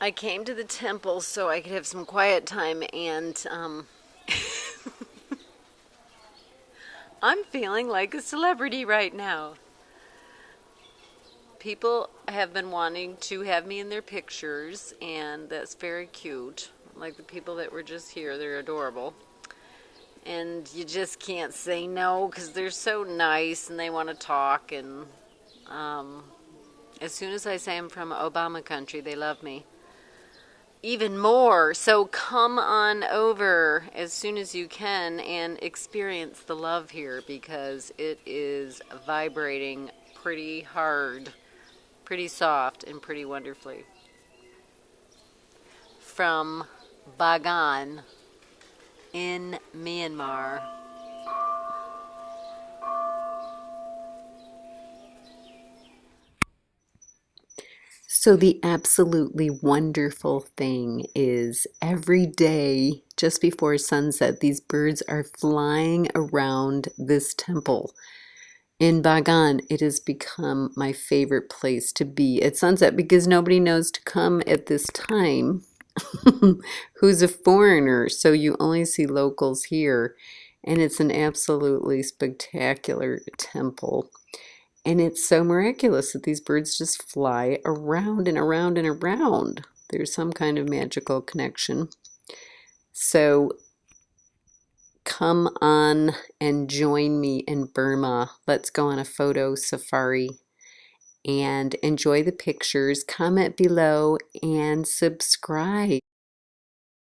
I came to the temple so I could have some quiet time and um, I'm feeling like a celebrity right now. People have been wanting to have me in their pictures and that's very cute. Like the people that were just here, they're adorable. And you just can't say no because they're so nice and they want to talk and um, as soon as I say I'm from Obama country, they love me even more. So come on over as soon as you can and experience the love here because it is vibrating pretty hard, pretty soft, and pretty wonderfully. From Bagan in Myanmar. So, the absolutely wonderful thing is every day, just before sunset, these birds are flying around this temple. In Bagan, it has become my favorite place to be at sunset because nobody knows to come at this time who's a foreigner. So, you only see locals here, and it's an absolutely spectacular temple. And it's so miraculous that these birds just fly around and around and around. There's some kind of magical connection. So come on and join me in Burma. Let's go on a photo safari and enjoy the pictures. Comment below and subscribe.